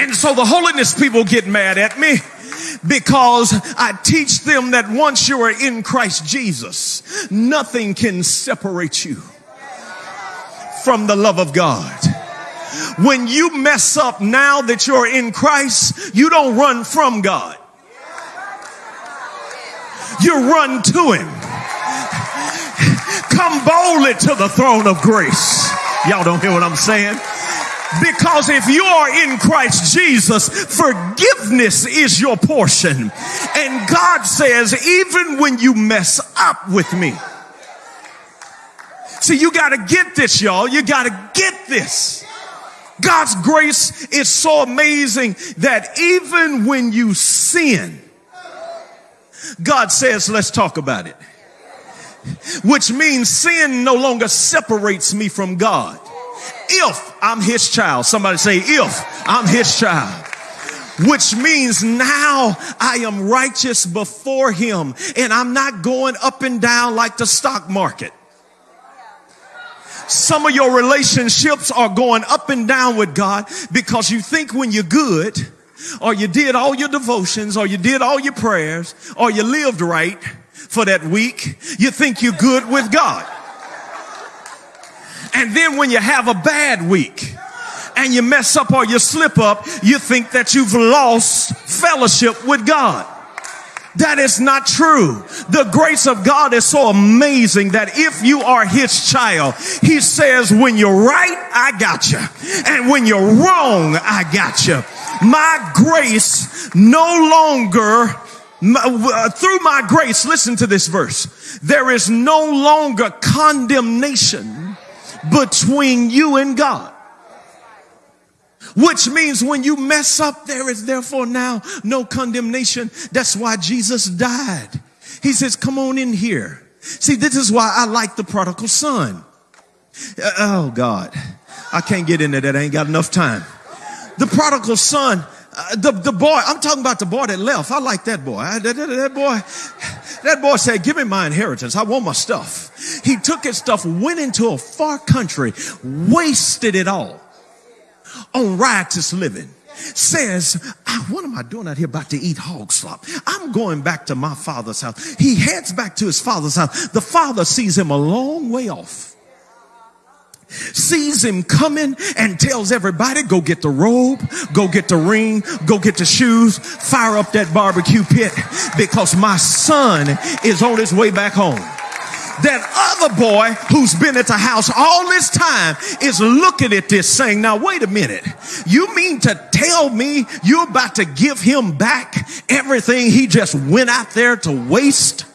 And so the holiness people get mad at me because I teach them that once you are in Christ Jesus, nothing can separate you from the love of God. When you mess up now that you're in Christ, you don't run from God. You run to Him. Come boldly to the throne of grace. Y'all don't hear what I'm saying? Because if you are in Christ Jesus, forgiveness is your portion. And God says, even when you mess up with me. See, you got to get this, y'all. You got to get this. God's grace is so amazing that even when you sin, God says, let's talk about it. Which means sin no longer separates me from God. If I'm his child, somebody say, if I'm his child which means now I am righteous before him and I'm not going up and down like the stock market. Some of your relationships are going up and down with God because you think when you're good or you did all your devotions or you did all your prayers or you lived right for that week, you think you're good with God. And then when you have a bad week and you mess up or you slip up, you think that you've lost fellowship with God. That is not true. The grace of God is so amazing that if you are his child, he says, when you're right, I got you. And when you're wrong, I got you. My grace no longer uh, through my grace, listen to this verse. There is no longer condemnation between you and God. Which means when you mess up, there is therefore now no condemnation. That's why Jesus died. He says, come on in here. See, this is why I like the prodigal son. Uh, oh God, I can't get into that. I ain't got enough time. The prodigal son, uh, the, the boy, I'm talking about the boy that left. I like that boy. I, that, that, that boy, that boy said, give me my inheritance. I want my stuff. He took his stuff, went into a far country, wasted it all on riotous living says, ah, what am I doing out here about to eat hog slop? I'm going back to my father's house. He heads back to his father's house. The father sees him a long way off sees him coming and tells everybody, go get the robe, go get the ring, go get the shoes, fire up that barbecue pit because my son is on his way back home that other boy who's been at the house all this time is looking at this saying, now wait a minute. You mean to tell me you're about to give him back everything he just went out there to waste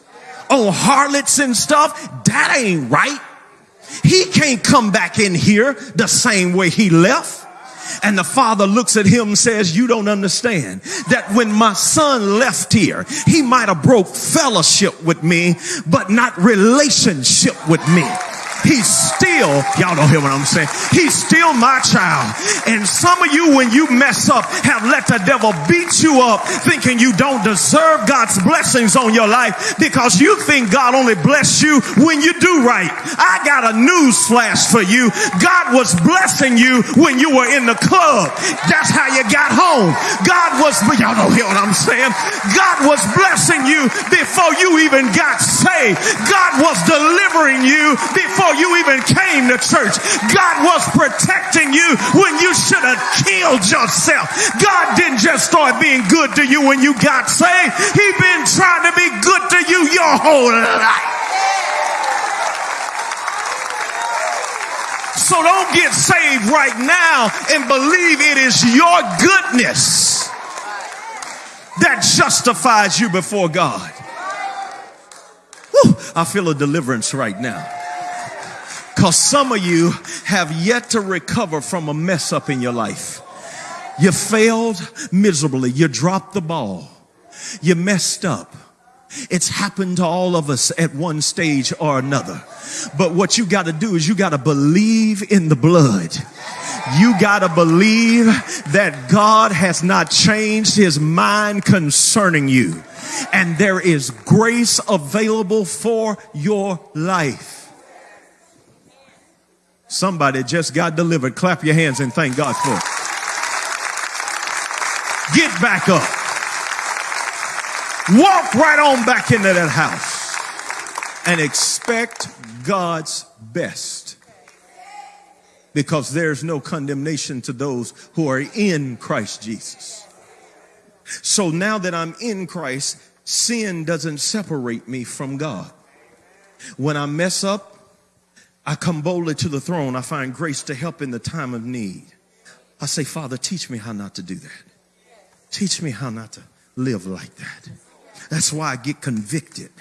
on harlots and stuff? That ain't right. He can't come back in here the same way he left. And the father looks at him and says, you don't understand that when my son left here, he might have broke fellowship with me, but not relationship with me. He's still, y'all don't hear what I'm saying. He's still my child. And some of you, when you mess up, have let the devil beat you up thinking you don't deserve God's blessings on your life because you think God only bless you when you do right. I got a news flash for you. God was blessing you when you were in the club. That's how you got home. God was, y'all don't hear what I'm saying. God was blessing you before you even got saved. God was delivering you before before you even came to church. God was protecting you when you should have killed yourself. God didn't just start being good to you when you got saved. He been trying to be good to you your whole life. So don't get saved right now and believe it is your goodness that justifies you before God. Whew, I feel a deliverance right now. Because some of you have yet to recover from a mess up in your life. You failed miserably. You dropped the ball. You messed up. It's happened to all of us at one stage or another. But what you got to do is you got to believe in the blood. You got to believe that God has not changed his mind concerning you. And there is grace available for your life. Somebody just got delivered. Clap your hands and thank God for it. Get back up. Walk right on back into that house and expect God's best. Because there's no condemnation to those who are in Christ Jesus. So now that I'm in Christ, sin doesn't separate me from God. When I mess up, I come boldly to the throne. I find grace to help in the time of need. I say, Father, teach me how not to do that. Teach me how not to live like that. That's why I get convicted.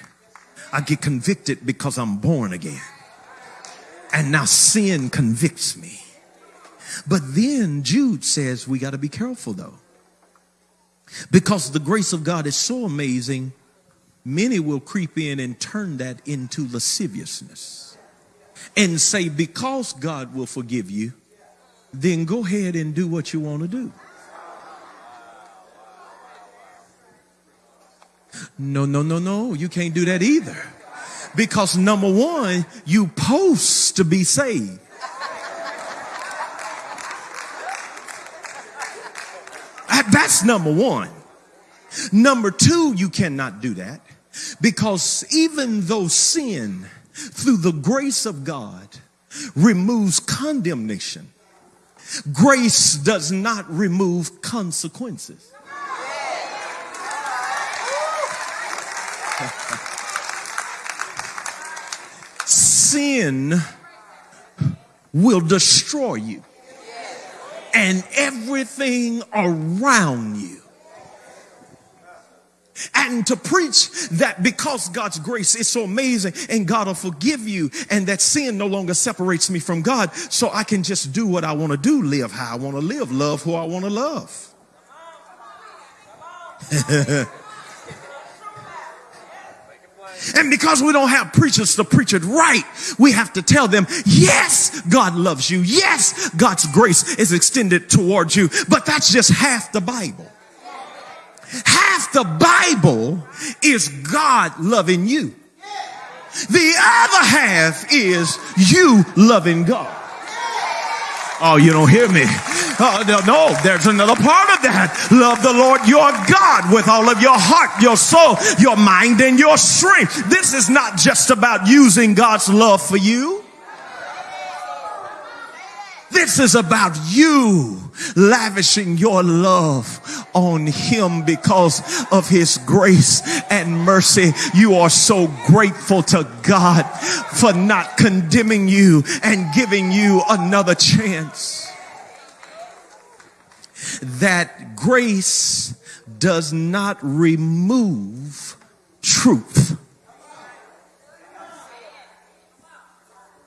I get convicted because I'm born again. And now sin convicts me. But then Jude says we got to be careful though. Because the grace of God is so amazing, many will creep in and turn that into lasciviousness and say, because God will forgive you, then go ahead and do what you want to do. No, no, no, no. You can't do that either. Because number one, you post to be saved. That's number one. Number two, you cannot do that because even though sin, through the grace of God, removes condemnation, grace does not remove consequences. sin will destroy you and everything around you. And to preach that because God's grace is so amazing and God will forgive you and that sin no longer separates me from God so I can just do what I want to do, live how I want to live, love who I want to love. And because we don't have preachers to preach it right, we have to tell them, yes, God loves you. Yes, God's grace is extended towards you. But that's just half the Bible. Half the Bible is God loving you. The other half is you loving God. Oh, you don't hear me. Uh, no, no, there's another part of that. Love the Lord your God with all of your heart, your soul, your mind, and your strength. This is not just about using God's love for you. This is about you lavishing your love on him because of his grace and mercy. You are so grateful to God for not condemning you and giving you another chance. That grace does not remove truth